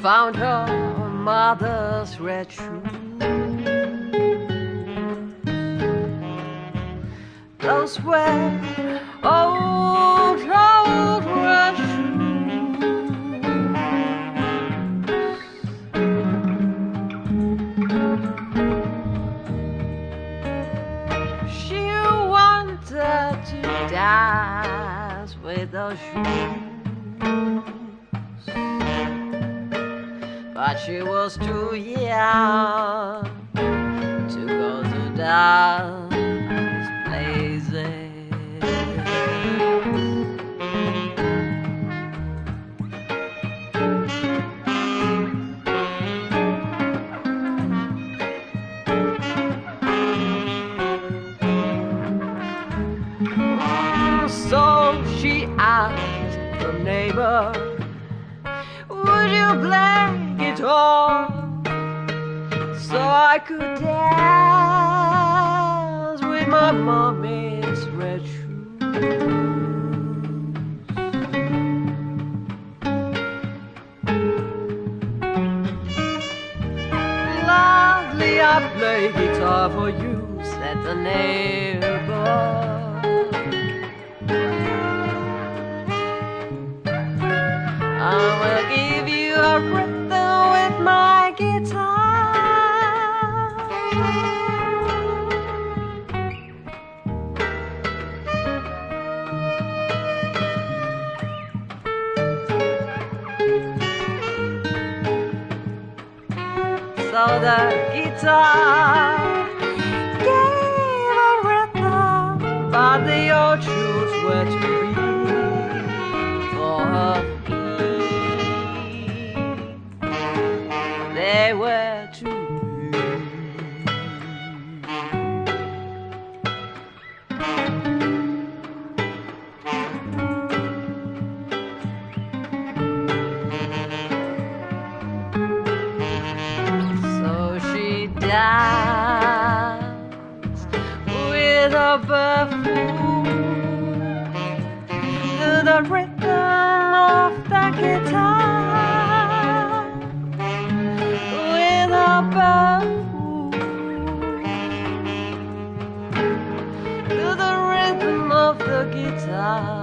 found her mother's red shoe. Those were old, old red shoes. She wanted to dance with those shoes. But she was too young to go to dance places. So she asked the neighbor, Would you play I could dance with my mommy's red shoes? Lovely, I play guitar for you, said the neighbor. So the guitar gave a rhythm, but the old shoes were too big for her feet. They were she danced with a buffoon to the rhythm of the guitar. With a buffoon to the rhythm of the guitar.